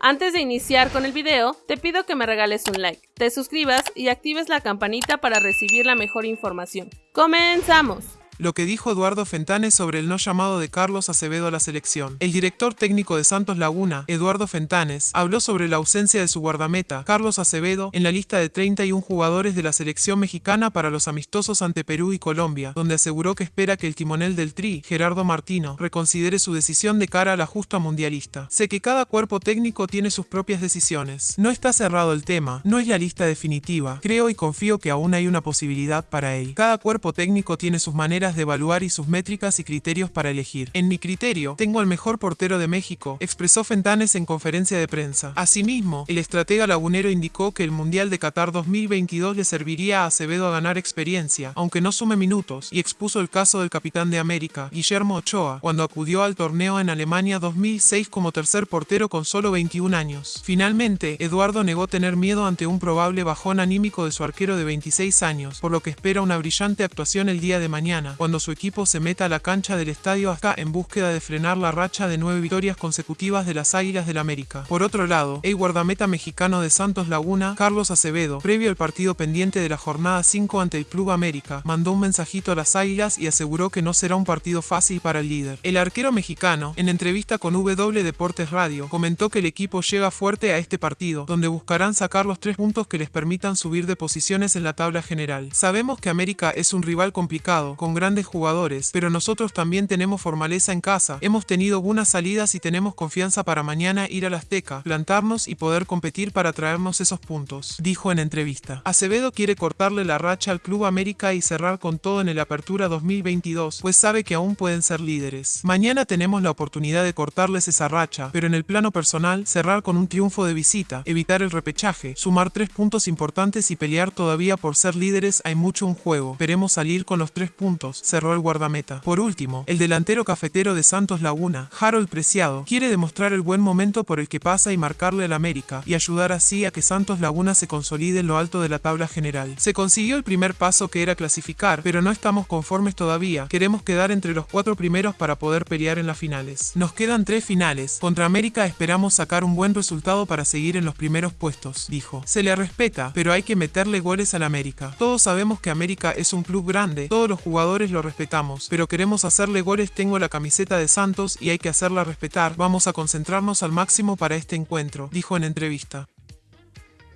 Antes de iniciar con el video, te pido que me regales un like, te suscribas y actives la campanita para recibir la mejor información. ¡Comenzamos! Lo que dijo Eduardo Fentanes sobre el no llamado de Carlos Acevedo a la selección. El director técnico de Santos Laguna, Eduardo Fentanes, habló sobre la ausencia de su guardameta, Carlos Acevedo, en la lista de 31 jugadores de la selección mexicana para los amistosos ante Perú y Colombia, donde aseguró que espera que el timonel del Tri, Gerardo Martino, reconsidere su decisión de cara a la justa mundialista. Sé que cada cuerpo técnico tiene sus propias decisiones. No está cerrado el tema, no es la lista definitiva. Creo y confío que aún hay una posibilidad para él. Cada cuerpo técnico tiene sus maneras de evaluar y sus métricas y criterios para elegir. En mi criterio, tengo al mejor portero de México, expresó Fentanes en conferencia de prensa. Asimismo, el estratega lagunero indicó que el Mundial de Qatar 2022 le serviría a Acevedo a ganar experiencia, aunque no sume minutos, y expuso el caso del capitán de América, Guillermo Ochoa, cuando acudió al torneo en Alemania 2006 como tercer portero con solo 21 años. Finalmente, Eduardo negó tener miedo ante un probable bajón anímico de su arquero de 26 años, por lo que espera una brillante actuación el día de mañana, cuando su equipo se meta a la cancha del estadio hasta en búsqueda de frenar la racha de nueve victorias consecutivas de las Águilas del América. Por otro lado, el guardameta mexicano de Santos Laguna, Carlos Acevedo, previo al partido pendiente de la jornada 5 ante el Club América, mandó un mensajito a las Águilas y aseguró que no será un partido fácil para el líder. El arquero mexicano, en entrevista con W Deportes Radio, comentó que el equipo llega fuerte a este partido, donde buscarán sacar los tres puntos que les permitan subir de posiciones en la tabla general. Sabemos que América es un rival complicado, con gran grandes jugadores, pero nosotros también tenemos formaleza en casa. Hemos tenido buenas salidas y tenemos confianza para mañana ir a la Azteca, plantarnos y poder competir para traernos esos puntos, dijo en entrevista. Acevedo quiere cortarle la racha al Club América y cerrar con todo en el Apertura 2022, pues sabe que aún pueden ser líderes. Mañana tenemos la oportunidad de cortarles esa racha, pero en el plano personal, cerrar con un triunfo de visita, evitar el repechaje, sumar tres puntos importantes y pelear todavía por ser líderes hay mucho en juego. Esperemos salir con los tres puntos cerró el guardameta. Por último, el delantero cafetero de Santos Laguna, Harold Preciado, quiere demostrar el buen momento por el que pasa y marcarle al América, y ayudar así a que Santos Laguna se consolide en lo alto de la tabla general. Se consiguió el primer paso que era clasificar, pero no estamos conformes todavía. Queremos quedar entre los cuatro primeros para poder pelear en las finales. Nos quedan tres finales. Contra América esperamos sacar un buen resultado para seguir en los primeros puestos, dijo. Se le respeta, pero hay que meterle goles al América. Todos sabemos que América es un club grande, todos los lo respetamos, pero queremos hacerle goles tengo la camiseta de Santos y hay que hacerla respetar, vamos a concentrarnos al máximo para este encuentro, dijo en entrevista.